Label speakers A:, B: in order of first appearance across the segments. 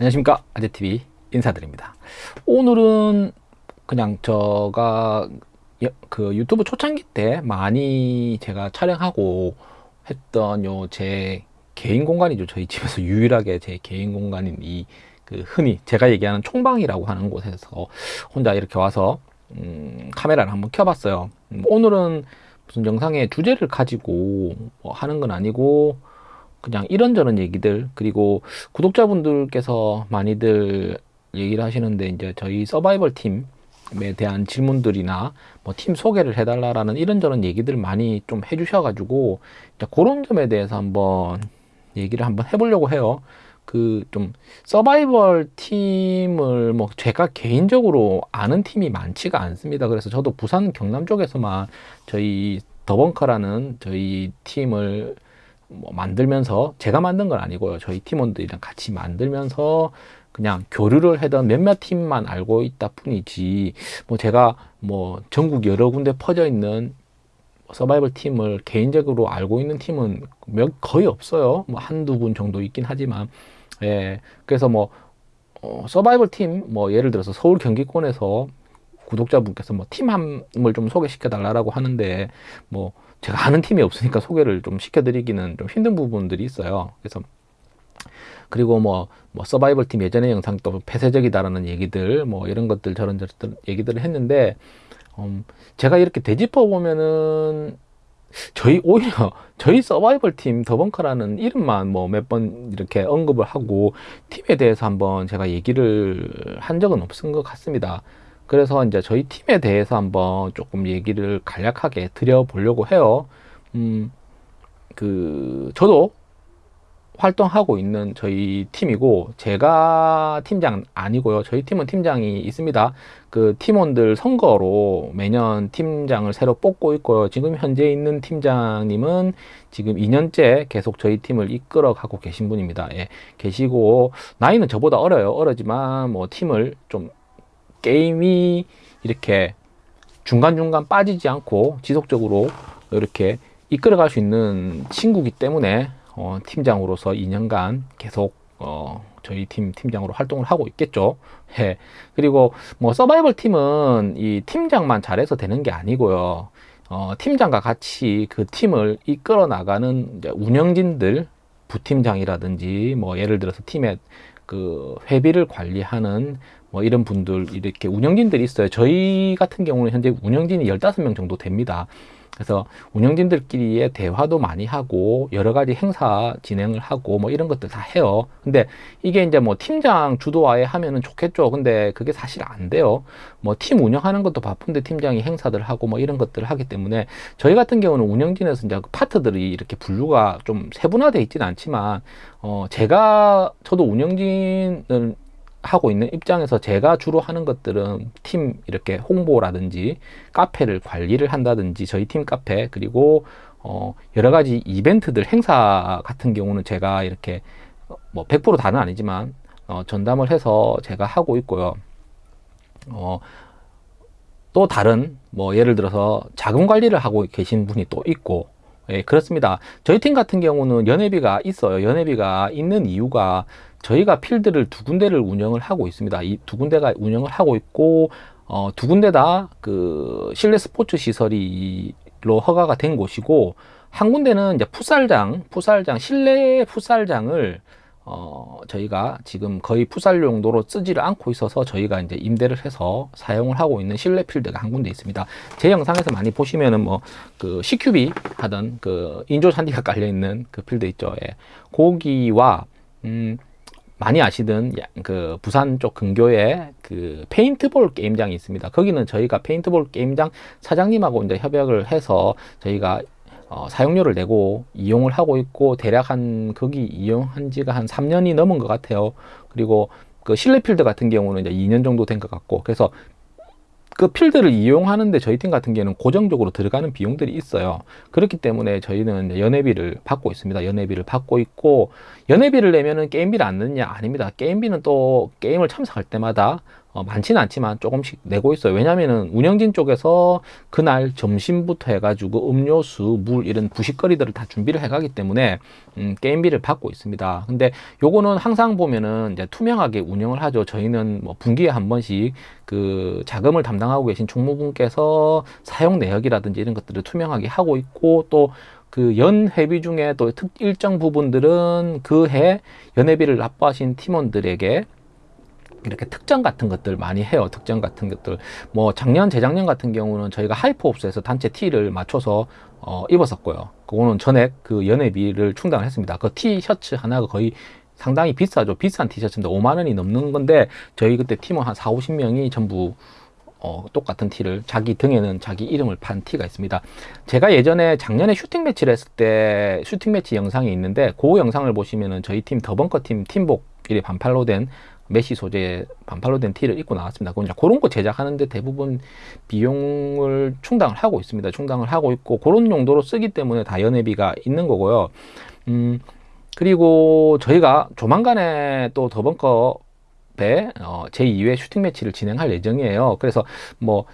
A: 안녕하십니까. 아재TV 인사드립니다. 오늘은 그냥 저가 그 유튜브 초창기 때 많이 제가 촬영하고 했던 요 제 개인 공간이죠. 저희 집에서 유일하게 제 개인 공간인 이 그 흔히 제가 얘기하는 총방이라고 하는 곳에서 혼자 이렇게 와서 음, 카메라를 한번 켜봤어요. 음, 오늘은 무슨 영상의 주제를 가지고 뭐 하는 건 아니고 그냥 이런저런 얘기들 그리고 구독자분들께서 많이들 얘기를 하시는데 이제 저희 서바이벌 팀에 대한 질문들이나 뭐 팀 소개를 해달라라는 이런저런 얘기들 많이 좀 해주셔가지고 그런 점에 대해서 한번 얘기를 한번 해보려고 해요. 그 좀 서바이벌 팀을 뭐 제가 개인적으로 아는 팀이 많지가 않습니다. 그래서 저도 부산 경남 쪽에서만 저희 더벙커라는 저희 팀을 뭐 만들면서 제가 만든 건 아니고요. 저희 팀원들이랑 같이 만들면서 그냥 교류를 하던 몇몇 팀만 알고 있다 뿐이지 뭐 제가 뭐 전국 여러 군데 퍼져 있는 서바이벌 팀을 개인적으로 알고 있는 팀은 몇 거의 없어요. 뭐 한두 분 정도 있긴 하지만 예. 그래서 뭐 어, 서바이벌 팀 뭐 예를 들어서 서울 경기권에서 구독자분께서 뭐 팀함을 좀 소개시켜 달라고 하는데 뭐 제가 아는 팀이 없으니까 소개를 좀 시켜드리기는 좀 힘든 부분들이 있어요. 그래서 그리고 뭐, 뭐 서바이벌 팀 예전의 영상 또 폐쇄적이다라는 얘기들 뭐 이런 것들 저런 저런 얘기들을 했는데 음, 제가 이렇게 되짚어 보면은 저희 오히려 저희 서바이벌 팀 더벙커라는 이름만 뭐 몇 번 이렇게 언급을 하고 팀에 대해서 한번 제가 얘기를 한 적은 없은 것 같습니다. 그래서 이제 저희 팀에 대해서 한번 조금 얘기를 간략하게 드려보려고 해요. 음, 그, 저도 활동하고 있는 저희 팀이고, 제가 팀장 아니고요. 저희 팀은 팀장이 있습니다. 그 팀원들 선거로 매년 팀장을 새로 뽑고 있고요. 지금 현재 있는 팀장님은 지금 2년째 계속 저희 팀을 이끌어 가고 계신 분입니다. 예, 계시고, 나이는 저보다 어려요. 어리지만 뭐 팀을 좀 게임이 이렇게 중간중간 빠지지 않고 지속적으로 이렇게 이끌어갈 수 있는 친구기 때문에 어, 팀장으로서 2년간 계속 어, 저희 팀 팀장으로 활동을 하고 있겠죠. 예. 그리고 뭐 서바이벌 팀은 이 팀장만 잘해서 되는 게 아니고요. 어, 팀장과 같이 그 팀을 이끌어 나가는 운영진들, 부팀장이라든지 뭐 예를 들어서 팀의 그 회비를 관리하는 뭐 이런 분들 이렇게 운영진들이 있어요. 저희 같은 경우는 현재 운영진이 15명 정도 됩니다. 그래서 운영진들끼리의 대화도 많이 하고 여러 가지 행사 진행을 하고 뭐 이런 것들 다 해요. 근데 이게 이제 뭐 팀장 주도하에 하면은 좋겠죠. 근데 그게 사실 안 돼요. 뭐 팀 운영하는 것도 바쁜데 팀장이 행사들 하고 뭐 이런 것들을 하기 때문에 저희 같은 경우는 운영진에서 이제 그 파트들이 이렇게 분류가 좀 세분화되어 있지는 않지만 어 제가 저도 운영진을 하고 있는 입장에서 제가 주로 하는 것들은 팀 이렇게 홍보라든지 카페를 관리를 한다든지 저희 팀 카페 그리고 어 여러 가지 이벤트들 행사 같은 경우는 제가 이렇게 뭐 100% 다는 아니지만 어 전담을 해서 제가 하고 있고요. 어 또 다른 뭐 예를 들어서 자금 관리를 하고 계신 분이 또 있고 예, 그렇습니다. 저희 팀 같은 경우는 연회비가 있어요. 연회비가 있는 이유가 저희가 필드를 두 군데를 운영을 하고 있습니다. 이 두 군데가 운영을 하고 있고 어, 두 군데 다 그 실내 스포츠 시설이로 허가가 된 곳이고 한 군데는 이제 풋살장, 풋살장 실내 풋살장을 어, 저희가 지금 거의 풋살 용도로 쓰지를 않고 있어서 저희가 이제 임대를 해서 사용을 하고 있는 실내 필드가 한 군데 있습니다. 제 영상에서 많이 보시면은 뭐 그 CQB 하던 그 인조 산디가 깔려 있는 그 필드 있죠. 예. 고기와 음, 많이 아시던 그 부산 쪽 근교에 그 페인트볼 게임장이 있습니다. 거기는 저희가 페인트볼 게임장 사장님하고 이제 협약을 해서 저희가 어, 사용료를 내고 이용을 하고 있고 대략 한 거기 이용한 지가 한 3년이 넘은 것 같아요. 그리고 그 실내 필드 같은 경우는 이제 2년 정도 된 것 같고 그래서 그 필드를 이용하는데 저희 팀 같은 경우는 고정적으로 들어가는 비용들이 있어요. 그렇기 때문에 저희는 연회비를 받고 있습니다. 연회비를 받고 있고 연회비를 내면은 게임비를 안 넣느냐 아닙니다. 게임비는 또 게임을 참석할 때마다 어, 많지는 않지만 조금씩 내고 있어요. 왜냐면은 운영진 쪽에서 그날 점심부터 해가지고 음료수, 물 이런 부식거리들을 다 준비를 해가기 때문에 음, 게임비를 받고 있습니다. 근데 요거는 항상 보면은 이제 투명하게 운영을 하죠. 저희는 뭐 분기에 한 번씩 그 자금을 담당하고 계신 총무분께서 사용 내역이라든지 이런 것들을 투명하게 하고 있고 또 그 연 회비 중에 또 특 일정 부분들은 그 해 연회비를 납부하신 팀원들에게 이렇게 특전 같은 것들 많이 해요. 특전 같은 것들. 뭐 작년, 재작년 같은 경우는 저희가 하이퍼옵스에서 단체 티를 맞춰서 어, 입었었고요. 그거는 전액 그 연회비를 충당을 했습니다. 그 티셔츠 하나가 거의 상당히 비싸죠. 비싼 티셔츠인데 5만 원이 넘는 건데 저희 그때 팀원 한 4, 50명이 전부 어, 똑같은 티를 자기 등에는 자기 이름을 판 티가 있습니다. 제가 예전에 작년에 슈팅 매치를 했을 때 슈팅 매치 영상이 있는데 그 영상을 보시면은 저희 팀 더벙커 팀 팀복 이래 반팔로 된 메시 소재 반팔로 된 티를 입고 나왔습니다. 이제 그런 거 제작하는데 대부분 비용을 충당을 하고 있습니다. 충당을 하고 있고 그런 용도로 쓰기 때문에 다 연회비가 있는 거고요. 음, 그리고 저희가 조만간에 또 더벙커 배 어, 제2회 슈팅 매치를 진행할 예정이에요. 그래서 뭐,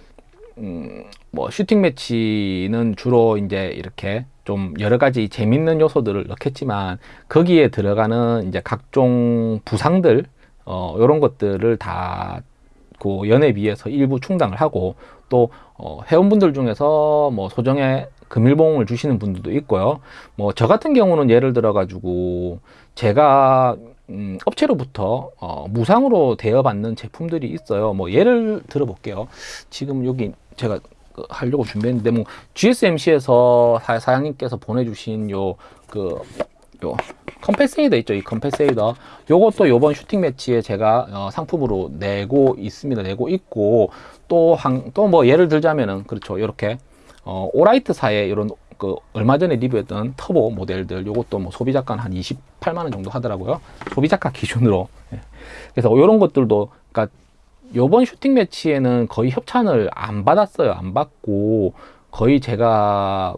A: 음, 뭐 슈팅 매치는 주로 이제 이렇게 좀 여러 가지 재밌는 요소들을 넣겠지만 거기에 들어가는 이제 각종 부상들 어, 이런 것들을 다 그 연회비에서 일부 충당을 하고 또 어, 회원분들 중에서 뭐 소정의 금일봉을 주시는 분들도 있고요. 뭐 저 같은 경우는 예를 들어 가지고 제가 음, 업체로부터 어, 무상으로 대여받는 제품들이 있어요. 뭐 예를 들어 볼게요. 지금 여기 제가 그 하려고 준비했는데 뭐 GSMC에서 사장님께서 보내주신 요그 요 컴패세이더 있죠 이 컴패세이더. 요것도 요번 슈팅 매치에 제가 어, 상품으로 내고 있습니다. 내고 있고 또또 뭐 예를 들자면은 그렇죠. 이렇게 어, 오라이트사의 이런 그 얼마 전에 리뷰했던 터보 모델들 요것도 뭐 소비자가 한 28만 원 정도 하더라고요. 소비자가 기준으로. 예. 그래서 이런 것들도 그러니까 요번 슈팅 매치에는 거의 협찬을 안 받았어요. 안 받고 거의 제가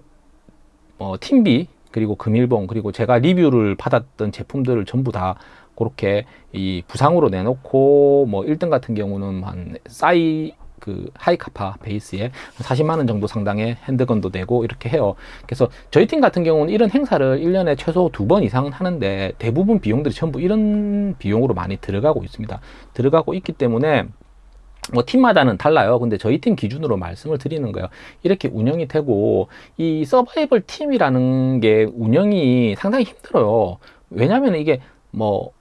A: 어, 팀비 그리고 금일봉 그리고 제가 리뷰를 받았던 제품들을 전부 다 그렇게 이 부상으로 내놓고 뭐 1등 같은 경우는 한 싸이 그 하이카파 베이스에 40만 원 정도 상당의 handgun도 내고 이렇게 해요. 그래서 저희 팀 같은 경우는 이런 행사를 1년에 최소 두 번 이상은 하는데 대부분 비용들이 전부 이런 비용으로 많이 들어가고 있습니다. 들어가고 있기 때문에 뭐 팀마다는 달라요. 근데 저희 팀 기준으로 말씀을 드리는 거예요. 이렇게 운영이 되고 이 서바이벌 팀이라는 게 운영이 상당히 힘들어요. 왜냐하면 이게 뭐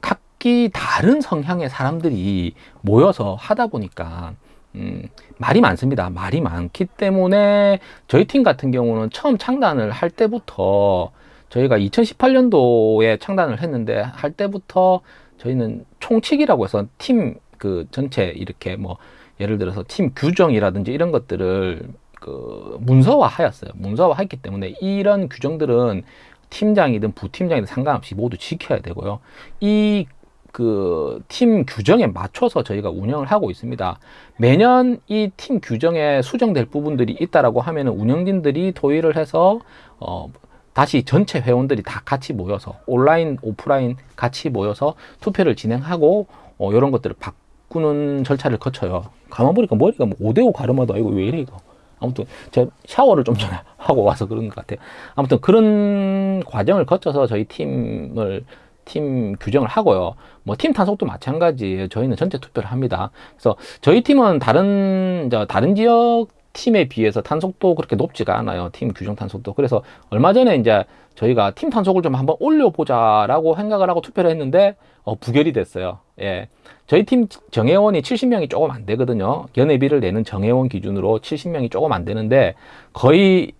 A: 각기 다른 성향의 사람들이 모여서 하다 보니까 음, 말이 많습니다. 말이 많기 때문에 저희 팀 같은 경우는 처음 창단을 할 때부터 저희가 2018년도에 창단을 했는데 할 때부터 저희는 총칙이라고 해서 팀 그 전체 이렇게 뭐 예를 들어서 팀 규정이라든지 이런 것들을 그 문서화하였어요. 문서화했기 때문에 이런 규정들은 팀장이든 부팀장이든 상관없이 모두 지켜야 되고요. 이 그 팀 규정에 맞춰서 저희가 운영을 하고 있습니다. 매년 이 팀 규정에 수정될 부분들이 있다라고 하면 운영진들이 토의를 해서 어 다시 전체 회원들이 다 같이 모여서 온라인 오프라인 같이 모여서 투표를 진행하고 어, 이런 것들을 바, 바꾸는 절차를 거쳐요. 가만 보니까 머리가 뭐 5대5 가르마다 이거 왜 이래 이거. 아무튼 제가 샤워를 좀 전에 하고 와서 그런 것 같아요. 아무튼 그런 과정을 거쳐서 저희 팀을 팀 규정을 하고요. 뭐팀 탄속도 마찬가지예요. 저희는 전체 투표를 합니다. 그래서 저희 팀은 다른 저 다른 지역 팀에 비해서 탄속도 그렇게 높지가 않아요. 팀 규정 탄속도. 그래서 얼마 전에 이제 저희가 팀 탄속을 좀 한번 올려보자 라고 생각을 하고 투표를 했는데 어, 부결이 됐어요. 예. 저희 팀 정회원이 70명이 조금 안 되거든요. 연회비를 내는 정회원 기준으로 70명이 조금 안 되는데 거의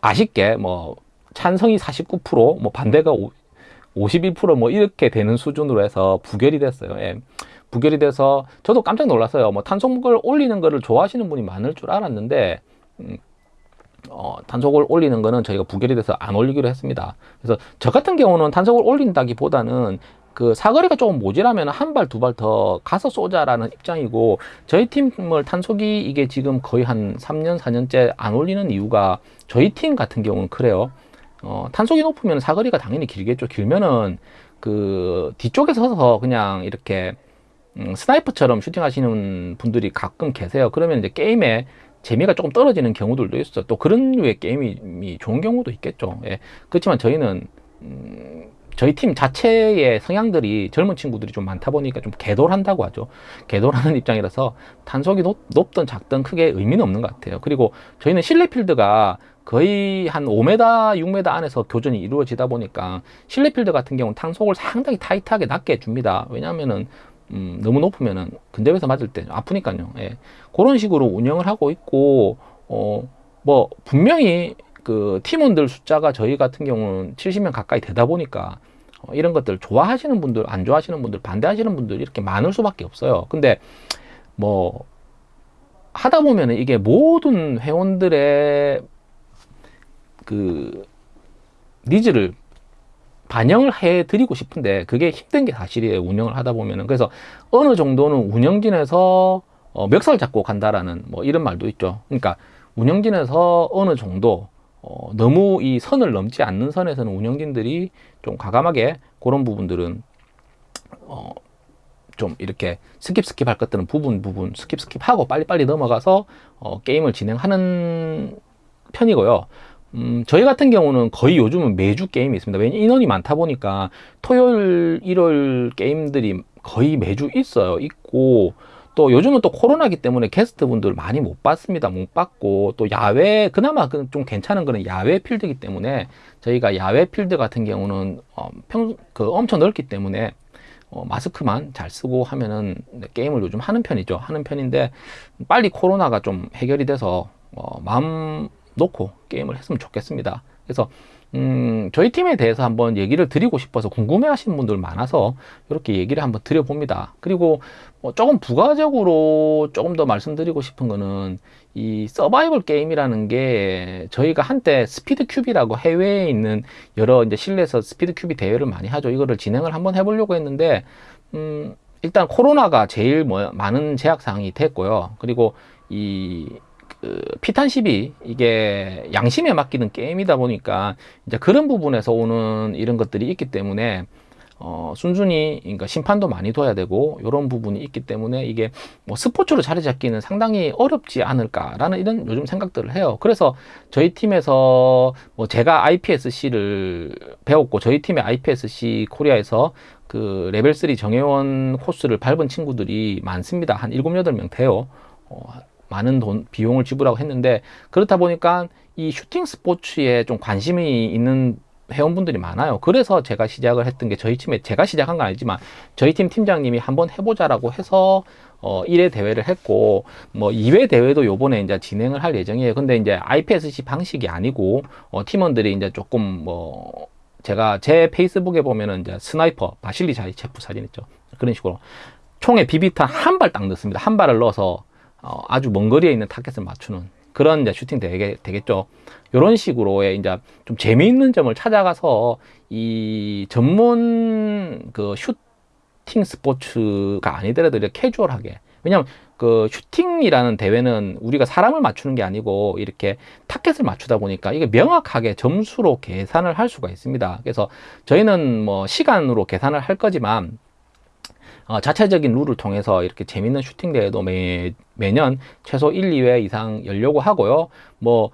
A: 아쉽게 뭐 찬성이 49%, 뭐 반대가 51%뭐 이렇게 되는 수준으로 해서 부결이 됐어요. 예. 부결이 돼서 저도 깜짝 놀랐어요. 뭐 탄속을 올리는 거를 좋아하시는 분이 많을 줄 알았는데 음, 어, 탄속을 올리는 거는 저희가 부결이 돼서 안 올리기로 했습니다. 그래서 저 같은 경우는 탄속을 올린다기보다는 그 사거리가 조금 모자라면 한 발 두 발 더 가서 쏘자라는 입장이고 저희 팀을 탄속이 이게 지금 거의 한 3년 4년째 안 올리는 이유가 저희 팀 같은 경우는 그래요. 어, 탄속이 높으면 사거리가 당연히 길겠죠. 길면은 그 뒤쪽에 서서 그냥 이렇게 음, 스나이퍼처럼 슈팅하시는 분들이 가끔 계세요. 그러면 이제 게임에 재미가 조금 떨어지는 경우들도 있어요. 또 그런 류의 게임이 좋은 경우도 있겠죠. 예. 그렇지만 저희는 음, 저희 팀 자체의 성향들이 젊은 친구들이 좀 많다 보니까 좀 개돌한다고 하죠. 개돌하는 입장이라서 탄속이 높, 높든 작든 크게 의미는 없는 것 같아요. 그리고 저희는 실내 필드가 거의 한 5m, 6m 안에서 교전이 이루어지다 보니까 실내 필드 같은 경우는 탄속을 상당히 타이트하게 낮게 줍니다. 왜냐하면은 음, 너무 높으면은 근접에서 맞을 때 아프니까요. 예. 그런 식으로 운영을 하고 있고 어, 뭐 분명히 그 팀원들 숫자가 저희 같은 경우는 70명 가까이 되다 보니까 어, 이런 것들 좋아하시는 분들, 안 좋아하시는 분들, 반대하시는 분들 이렇게 많을 수밖에 없어요. 근데 뭐 하다 보면은 이게 모든 회원들의 그 needs를 반영을 해 드리고 싶은데 그게 힘든 게 사실이에요 운영을 하다 보면은 그래서 어느 정도는 운영진에서 어, 멱살 잡고 간다라는 뭐 이런 말도 있죠 그러니까 운영진에서 어느 정도 어, 너무 이 선을 넘지 않는 선에서는 운영진들이 좀 과감하게 그런 부분들은 어, 좀 이렇게 skip skip 할 것들은 부분 부분 skip skip 하고 빨리빨리 넘어가서 어, 게임을 진행하는 편이고요. 음, 저희 같은 경우는 거의 요즘은 매주 게임이 있습니다. 왜냐 인원이 많다 보니까 토요일, 일요일 게임들이 거의 매주 있어요. 있고 또 요즘은 또 코로나기 때문에 게스트 분들 많이 못 봤습니다. 못 봤고 또 야외 그나마 그좀 괜찮은 거는 야외 필드이기 때문에 저희가 야외 필드 같은 경우는 어, 평, 그 엄청 넓기 때문에 어, 마스크만 잘 쓰고 하면은 게임을 요즘 하는 편이죠. 하는 편인데 빨리 코로나가 좀 해결이 돼서 어, 마음 놓고 게임을 했으면 좋겠습니다. 그래서 음, 저희 팀에 대해서 한번 얘기를 드리고 싶어서 궁금해 하시는 분들 많아서 이렇게 얘기를 한번 드려봅니다. 그리고 뭐 조금 부가적으로 조금 더 말씀드리고 싶은 거는 이 서바이벌 게임이라는 게 저희가 한때 SpeedQB라고 해외에 있는 여러 이제 실내에서 SpeedQB 대회를 많이 하죠. 이거를 진행을 한번 해보려고 했는데, 음, 일단 코로나가 제일 뭐 많은 제약 사항이 됐고요. 그리고 이그 피탄 12 이게 양심에 맡기는 게임이다 보니까 이제 그런 부분에서 오는 이런 것들이 있기 때문에 어, 순순히 그러니까 심판도 많이 둬야 되고 이런 부분이 있기 때문에 이게 뭐 스포츠로 자리 잡기는 상당히 어렵지 않을까라는 이런 요즘 생각들을 해요. 그래서 저희 팀에서 뭐 제가 IPSC를 배웠고 저희 팀의 IPSC 코리아에서 그 레벨 3 정회원 코스를 밟은 친구들이 많습니다. 한 7, 8명 돼요. 어, 많은 돈 비용을 지불하고 했는데 그렇다 보니까 이 슈팅 스포츠에 좀 관심이 있는 회원분들이 많아요. 그래서 제가 시작을 했던 게 저희 팀에 제가 시작한 건 아니지만 저희 팀 팀장님이 한번 해보자라고 해서 어 1회 대회를 했고 뭐 2회 대회도 요번에 이제 진행을 할 예정이에요. 근데 이제 IPSC 방식이 아니고 어 팀원들이 이제 조금 뭐 제가 제 페이스북에 보면은 이제 sniper 바실리 자이체프 사진 있죠. 그런 식으로 총에 비비탄 한 발 딱 넣습니다. 한 발을 넣어서 어, 아주 먼 거리에 있는 타겟을 맞추는 그런 이제 슈팅 되게, 되겠죠. 이런 식으로의 이제 좀 재미있는 점을 찾아가서 이 전문 그 슈팅 스포츠가 아니더라도 이렇게 캐주얼하게 왜냐면 그 슈팅이라는 대회는 우리가 사람을 맞추는 게 아니고 이렇게 타켓을 맞추다 보니까 이게 명확하게 점수로 계산을 할 수가 있습니다. 그래서 저희는 뭐 시간으로 계산을 할 거지만 어, 자체적인 룰을 통해서 이렇게 재밌는 슈팅 대회도 매, 매년 최소 1, 2회 이상 열려고 하고요. 뭐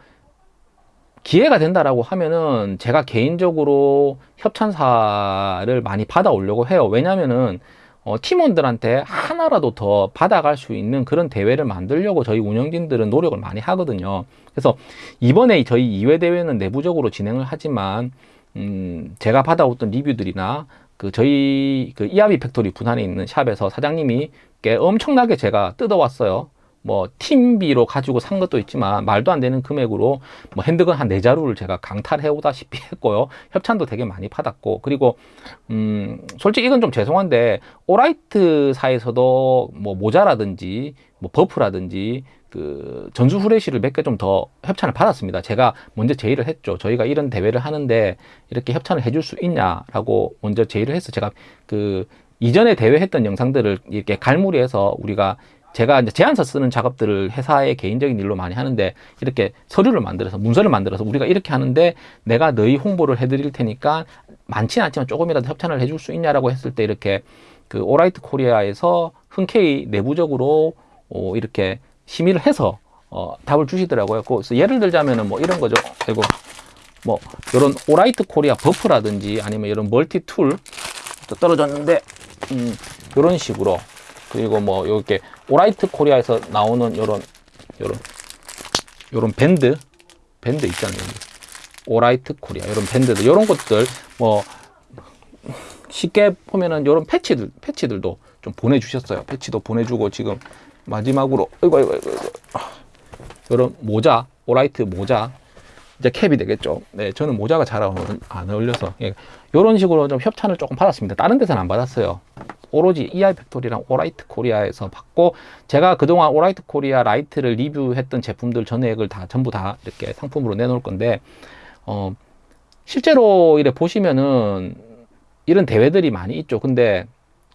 A: 기회가 된다라고 하면은 제가 개인적으로 협찬사를 많이 받아오려고 해요. 왜냐면은 어, 팀원들한테 하나라도 더 받아갈 수 있는 그런 대회를 만들려고 저희 운영진들은 노력을 많이 하거든요. 그래서 이번에 저희 2회 대회는 내부적으로 진행을 하지만 음, 제가 받아왔던 리뷰들이나 그 저희 그 이하비 팩토리 분할에 있는 shop에서 사장님이 엄청나게 제가 뜯어왔어요. 뭐 팀비로 가지고 산 것도 있지만 말도 안 되는 금액으로 뭐 handgun 한 네 자루를 제가 강탈해 오다시피 했고요. 협찬도 되게 많이 받았고 그리고 음 솔직히 이건 좀 죄송한데 오라이트사에서도 뭐 모자라든지 뭐 버프라든지 그 전수 후레쉬를 몇 개 좀 더 협찬을 받았습니다. 제가 먼저 제의를 했죠. 저희가 이런 대회를 하는데 이렇게 협찬을 해줄 수 있냐라고 먼저 제의를 해서 제가 그 이전에 대회 했던 영상들을 이렇게 갈무리해서 우리가 제가 이제 제안서 쓰는 작업들을 회사의 개인적인 일로 많이 하는데 이렇게 서류를 만들어서 문서를 만들어서 우리가 이렇게 하는데 내가 너희 홍보를 해드릴 테니까 많지는 않지만 조금이라도 협찬을 해줄 수 있냐라고 했을 때 이렇게 그 오라이트 코리아에서 흔쾌히 내부적으로 어, 이렇게 심의를 해서 어, 답을 주시더라고요. 그래서 예를 들자면은 뭐 이런 거죠. 그리고 뭐 이런 오라이트 코리아 버프라든지 아니면 이런 multi tool 떨어졌는데 음, 이런 식으로 그리고 뭐 이렇게 오라이트 코리아에서 나오는 이런 이런 이런 밴드 밴드 있잖아요. 오라이트 코리아 이런 밴드들 이런 것들 뭐 쉽게 보면은 이런 패치들 패치들도 좀 보내주셨어요. 패치도 보내주고 지금 마지막으로 이거 이거 이거 이런 모자 오라이트 모자 이제 캡이 되겠죠. 네, 저는 모자가 잘 안 어울려서 예, 이런 식으로 좀 협찬을 조금 받았습니다. 다른 데서는 안 받았어요. 오로지 EI 팩토리랑 오라이트 코리아에서 받고 제가 그동안 오라이트 코리아 라이트를 리뷰했던 제품들 전액을 다 전부 다 이렇게 상품으로 내놓을 건데 어 실제로 이래 보시면은 이런 대회들이 많이 있죠. 근데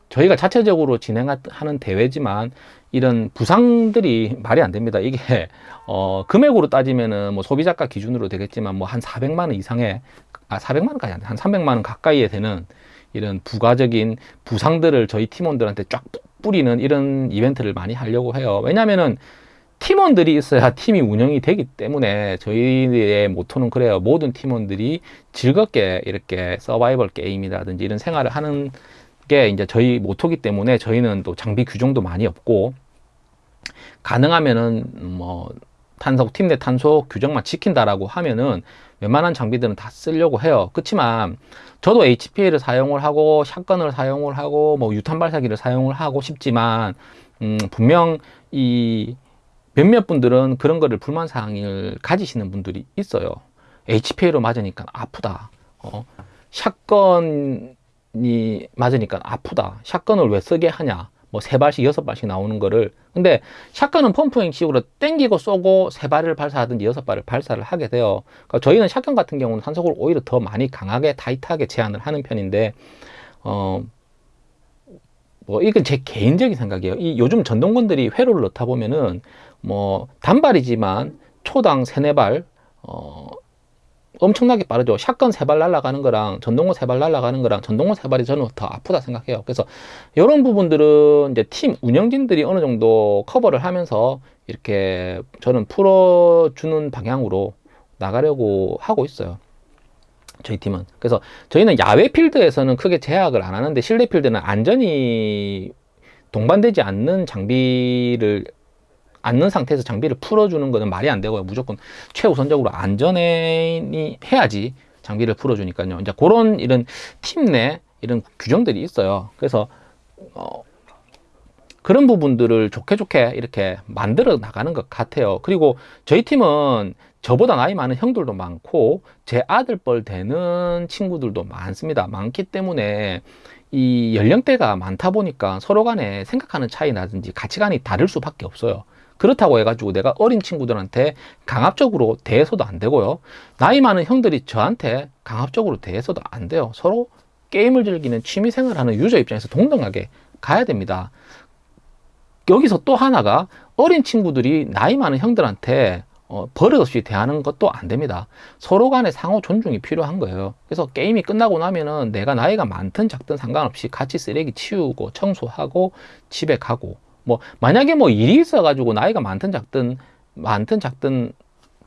A: 저희가 자체적으로 진행하는 대회지만 이런 부상들이 말이 안 됩니다. 이게 어 금액으로 따지면은 뭐 소비자가 기준으로 되겠지만 뭐 한 400만 원 이상의 아 400만 원까지 안 돼. 한 300만 원 가까이에 되는 이런 부가적인 부상들을 저희 팀원들한테 쫙 뿌리는 이런 이벤트를 많이 하려고 해요. 왜냐면은 팀원들이 있어야 팀이 운영이 되기 때문에 저희의 모토는 그래요. 모든 팀원들이 즐겁게 이렇게 서바이벌 게임이라든지 이런 생활을 하는 게 이제 저희 모토기 때문에 저희는 또 장비 규정도 많이 없고 가능하면은 뭐 탄소 팀 내 탄소 규정만 지킨다라고 하면은 웬만한 장비들은 다 쓰려고 해요. 그렇지만 저도 HPA를 사용을 하고 샷건을 사용을 하고 뭐 유탄 발사기를 사용을 하고 싶지만 음 분명 이 몇몇 분들은 그런 거를 불만 사항을 가지시는 분들이 있어요. HPA로 맞으니까 아프다. 어, 샷건 이 맞으니까 아프다. 샷건을 왜 쓰게 하냐? 뭐 세 발씩 여섯 발씩 나오는 거를 근데 샷건은 펌프 형식으로 땡기고 쏘고 세 발을 발사하든지 여섯 발을 발사를 하게 돼요. 그러니까 저희는 샷건 같은 경우는 산속을 오히려 더 많이 강하게 타이트하게 제한을 하는 편인데 어. 뭐 이건 제 개인적인 생각이에요. 이 요즘 전동건들이 회로를 넣다 보면은 뭐 단발이지만 초당 세네 발 어, 엄청나게 빠르죠. 샷건 세 발 날아가는 거랑 전동건 세발 날아가는 거랑 전동건 세 발이 저는 더 아프다 생각해요. 그래서 이런 부분들은 이제 팀 운영진들이 어느 정도 커버를 하면서 이렇게 저는 풀어주는 방향으로 나가려고 하고 있어요. 저희 팀은. 그래서 저희는 야외 필드에서는 크게 제약을 안 하는데 실내 필드는 안전이 동반되지 않는 장비를 않는 상태에서 장비를 풀어주는 것은 말이 안 되고요. 무조건 최우선적으로 안전이 해야지 장비를 풀어주니까요. 이제 그런 이런 팀 내 이런 규정들이 있어요. 그래서 어, 그런 부분들을 좋게 좋게 이렇게 만들어 나가는 것 같아요. 그리고 저희 팀은 저보다 나이 많은 형들도 많고 제 아들뻘 되는 친구들도 많습니다. 많기 때문에 이 연령대가 많다 보니까 서로 간에 생각하는 차이나든지 가치관이 다를 수밖에 없어요. 그렇다고 해가지고 내가 어린 친구들한테 강압적으로 대해서도 안 되고요. 나이 많은 형들이 저한테 강압적으로 대해서도 안 돼요. 서로 게임을 즐기는 취미생활 하는 유저 입장에서 동등하게 가야 됩니다. 여기서 또 하나가 어린 친구들이 나이 많은 형들한테 어, 버릇없이 대하는 것도 안 됩니다. 서로 간의 상호 존중이 필요한 거예요. 그래서 게임이 끝나고 나면은 내가 나이가 많든 작든 상관없이 같이 쓰레기 치우고 청소하고 집에 가고 뭐 만약에 뭐 일이 있어 가지고 나이가 많든 작든 많든 작든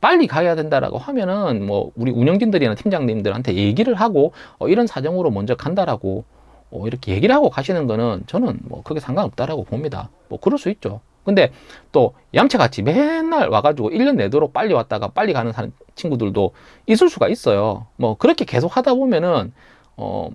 A: 빨리 가야 된다라고 하면은 뭐 우리 운영진들이나 팀장님들한테 얘기를 하고 어, 이런 사정으로 먼저 간다라고 어, 이렇게 얘기를 하고 가시는 거는 저는 뭐 그게 상관없다라고 봅니다. 뭐 그럴 수 있죠. 근데 또 얌체같이 맨날 와가지고 1년 내도록 빨리 왔다가 빨리 가는 친구들도 있을 수가 있어요. 뭐 그렇게 계속 하다 보면은 어,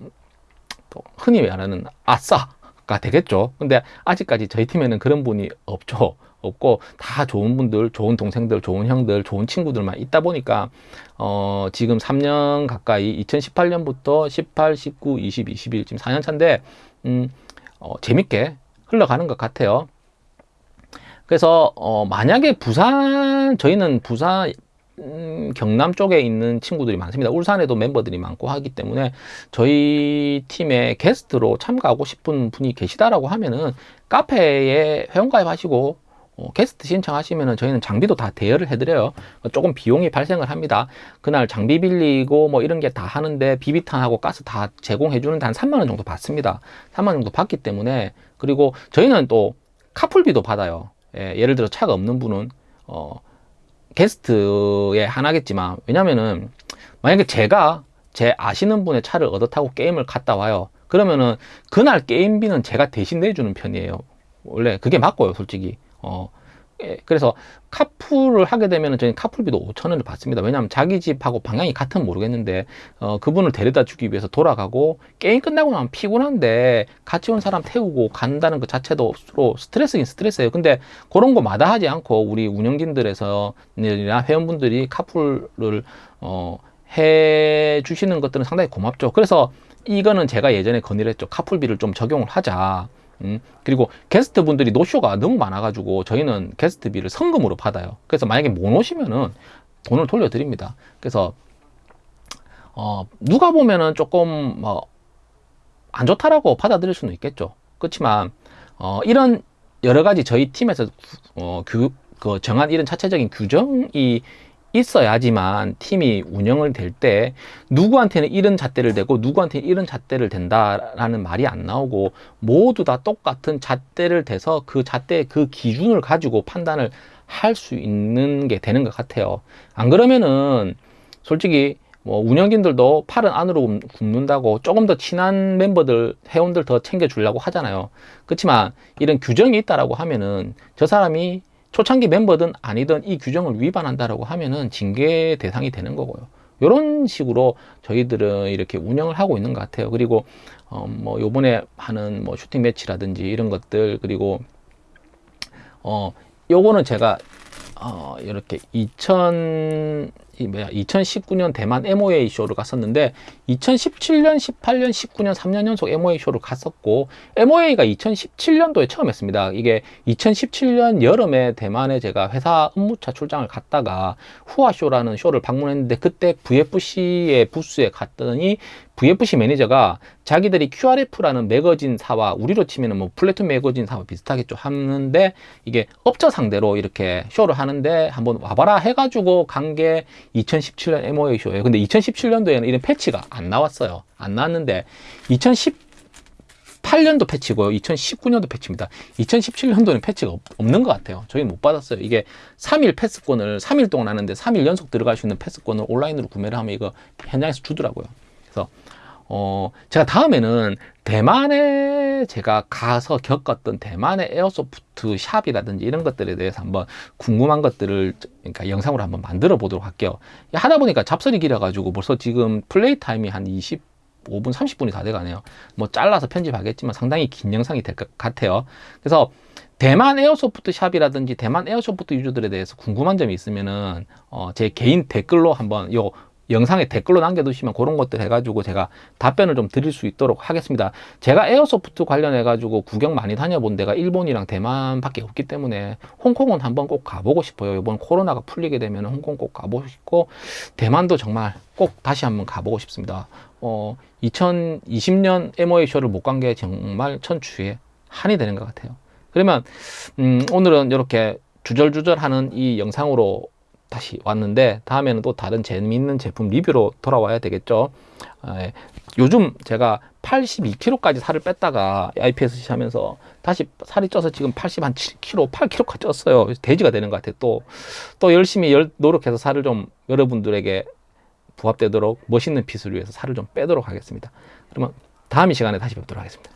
A: 또 흔히 말하는 아싸 가 되겠죠. 근데 아직까지 저희 팀에는 그런 분이 없죠. 없고 다 좋은 분들, 좋은 동생들, 좋은 형들, 좋은 친구들만 있다 보니까 어 지금 3년 가까이 2018년부터 18, 19, 20, 21 지금 4년 차인데 음 어, 재밌게 흘러가는 것 같아요. 그래서 어 만약에 부산 저희는 부산 음, 경남 쪽에 있는 친구들이 많습니다. 울산에도 멤버들이 많고 하기 때문에 저희 팀에 게스트로 참가하고 싶은 분이 계시다라고 하면은 카페에 회원가입 하시고 어, 게스트 신청하시면은 저희는 장비도 다 대여를 해드려요. 조금 비용이 발생을 합니다. 그날 장비 빌리고 뭐 이런 게 다 하는데 비비탄하고 가스 다 제공해주는 데 한 3만 원 정도 받습니다. 3만 원 정도 받기 때문에 그리고 저희는 또 카풀비도 받아요. 예, 예를 들어 차가 없는 분은 어, 게스트에 하나겠지만 왜냐면은 만약에 제가 제 아시는 분의 차를 얻어 타고 게임을 갔다 와요. 그러면은 그날 게임비는 제가 대신 내주는 편이에요. 원래 그게 맞고요, 솔직히. 어, 예, 그래서 카풀을 하게 되면은 저희는 카풀비도 5천 원을 받습니다. 왜냐하면 자기 집하고 방향이 같으면 모르겠는데 어, 그분을 데려다 주기 위해서 돌아가고 게임 끝나고 나면 피곤한데 같이 온 사람 태우고 간다는 것 자체도 서로 스트레스긴 스트레스예요. 근데 그런 거 마다하지 않고 우리 운영진들에서 회원분들이 카풀을 어, 해 주시는 것들은 상당히 고맙죠. 그래서 이거는 제가 예전에 건의를 했죠. 카풀비를 좀 적용을 하자. 음, 그리고 게스트 분들이 노쇼가 너무 많아가지고 저희는 게스트비를 성금으로 받아요. 그래서 만약에 못 오시면은 돈을 돌려드립니다. 그래서 어, 누가 보면은 조금 뭐 안 좋다라고 받아들일 수는 있겠죠. 그렇지만 어, 이런 여러 가지 저희 팀에서 어, 그, 그 정한 이런 자체적인 규정이 있어야지만 팀이 운영을 될 때 누구한테는 이런 잣대를 대고 누구한테는 이런 잣대를 댄다라는 말이 안 나오고 모두 다 똑같은 잣대를 대서 그 잣대 그 기준을 가지고 판단을 할 수 있는 게 되는 것 같아요. 안 그러면은 솔직히 뭐 운영진들도 팔은 안으로 굽는다고 조금 더 친한 멤버들 회원들 더 챙겨주려고 하잖아요. 그렇지만 이런 규정이 있다라고 하면은 저 사람이 초창기 멤버든 아니든 이 규정을 위반한다라고 하면은 징계 대상이 되는 거고요. 이런 식으로 저희들은 이렇게 운영을 하고 있는 것 같아요. 그리고 어, 뭐 요번에 하는 뭐 슈팅 매치라든지 이런 것들 그리고 어 요거는 제가 어 이렇게 2000 이 뭐야 2019년 대만 MOA 쇼를 갔었는데 2017년, 18년, 19년 3년 연속 MOA 쇼를 갔었고 MOA가 2017년도에 처음 했습니다. 이게 2017년 여름에 대만에 제가 회사 업무차 출장을 갔다가 MOA 쇼라는 쇼를 방문했는데 그때 VFC의 부스에 갔더니 VFC 매니저가 자기들이 QRF라는 매거진사와 우리로 치면은 뭐 플래툰 매거진사와 비슷하겠죠 하는데 이게 업체 상대로 이렇게 쇼를 하는데 한번 와봐라 해가지고 간 게 2017년 MOA 쇼예요. 근데 2017년도에는 이런 패치가 안 나왔어요. 안 나왔는데 2018년도 패치고요. 2019년도 패치입니다. 2017년도는 패치가 없, 없는 것 같아요. 저희 못 받았어요. 이게 3일 패스권을 3일 동안 하는데 3일 연속 들어갈 수 있는 패스권을 온라인으로 구매를 하면 이거 현장에서 주더라고요. 그래서 어, 제가 다음에는 대만에 제가 가서 겪었던 대만의 airsoft shop이라든지 이런 것들에 대해서 한번 궁금한 것들을 그러니까 영상으로 한번 만들어 보도록 할게요. 하다 보니까 잡설이 길어 가지고 벌써 지금 play time이 한 25분, 30분이 다 돼가네요. 뭐 잘라서 편집하겠지만 상당히 긴 영상이 될 것 같아요. 그래서 대만 airsoft shop이라든지 대만 airsoft user들에 대해서 궁금한 점이 있으면은 어, 제 개인 댓글로 한번 요 영상에 댓글로 남겨두시면 그런 것들 해가지고 제가 답변을 좀 드릴 수 있도록 하겠습니다. 제가 에어소프트 관련해가지고 구경 많이 다녀본 데가 일본이랑 대만밖에 없기 때문에 홍콩은 한번 꼭 가보고 싶어요. 이번 코로나가 풀리게 되면 홍콩 꼭 가보고 싶고 대만도 정말 꼭 다시 한번 가보고 싶습니다. 어, 2020년 MOA 쇼를 못 간 게 정말 천추에 한이 되는 것 같아요. 그러면 음, 오늘은 이렇게 주절주절하는 이 영상으로 다시 왔는데 다음에는 또 다른 재미있는 제품 리뷰로 돌아와야 되겠죠 아, 예. 요즘 제가 82kg까지 살을 뺐다가 IPS 하면서 다시 살이 쪄서 지금 80 한 7kg, 8kg까지 쪘어요. 돼지가 되는 것 같아요. 또, 또 열심히 열, 노력해서 살을 좀 여러분들에게 부합되도록 멋있는 핏을 위해서 살을 좀 빼도록 하겠습니다. 그러면 다음 이 시간에 다시 뵙도록 하겠습니다.